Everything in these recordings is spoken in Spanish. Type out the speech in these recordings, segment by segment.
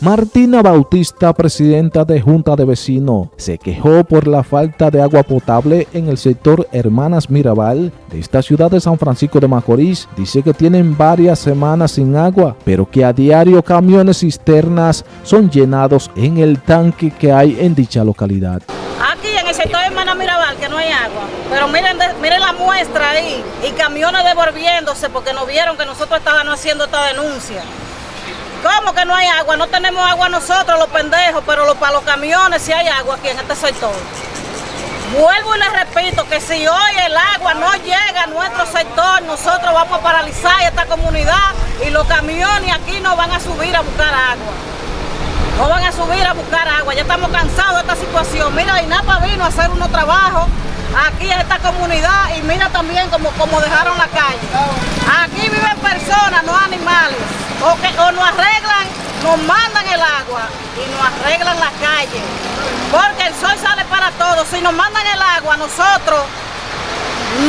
Martina Bautista, presidenta de Junta de Vecinos, se quejó por la falta de agua potable en el sector Hermanas Mirabal de esta ciudad de San Francisco de Macorís. Dice que tienen varias semanas sin agua, pero que a diario camiones cisternas son llenados en el tanque que hay en dicha localidad. Aquí en el sector Hermanas Mirabal que no hay agua, pero miren, miren la muestra ahí y camiones devolviéndose porque no vieron que nosotros estábamos haciendo esta denuncia. ¿Cómo que no hay agua? No tenemos agua nosotros, los pendejos, pero para los camiones sí hay agua aquí en este sector. Vuelvo y les repito que si hoy el agua no llega a nuestro sector, nosotros vamos a paralizar esta comunidad y los camiones aquí no van a subir a buscar agua. No van a subir a buscar agua, ya estamos cansados de esta situación. Mira, INAPA vino a hacer unos trabajos aquí en esta comunidad y mira también como, como dejaron la calle. Aquí viven personas, no animales o, que, o nos arreglan, nos mandan el agua y nos arreglan la calle. Porque el sol sale para todos. Si nos mandan el agua, nosotros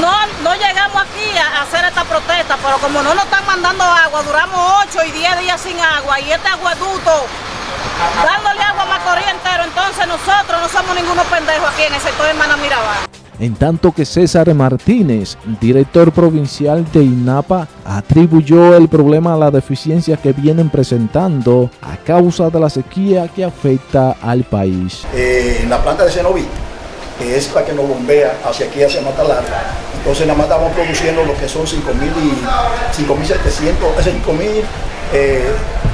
no, no llegamos aquí a hacer esta protesta, pero como no nos están mandando agua, duramos 8 y 10 días sin agua y este aguaducto dándole agua a Macorís entero, entonces nosotros no somos ninguno pendejo aquí en el sector de Hermana en tanto que César Martínez, director provincial de INAPA, atribuyó el problema a la deficiencia que vienen presentando a causa de la sequía que afecta al país. Eh, la planta de Cenoví, que es la que nos bombea hacia aquí, hacia Matalara, entonces nada más estamos produciendo lo que son 5.700, 5.000, eh,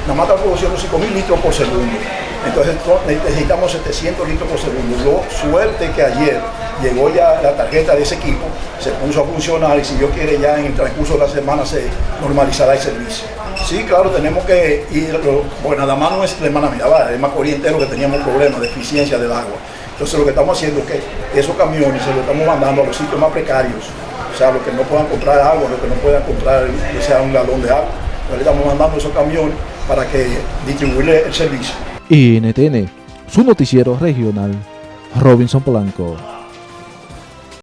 nada más estamos produciendo 5.000 litros por segundo. Entonces necesitamos 700 litros por segundo. Lo suerte que ayer llegó ya la tarjeta de ese equipo, se puso a funcionar y si Dios quiere ya en el transcurso de la semana se normalizará el servicio. Sí, claro, tenemos que ir, porque nada más no es de hermana Mirabal, es más entero que teníamos problemas de eficiencia del agua. Entonces lo que estamos haciendo es que esos camiones se los estamos mandando a los sitios más precarios, o sea, los que no puedan comprar agua, los que no puedan comprar sea un galón de agua, le estamos mandando esos camiones para que distribuirle el servicio. NTN, su noticiero regional, Robinson Polanco.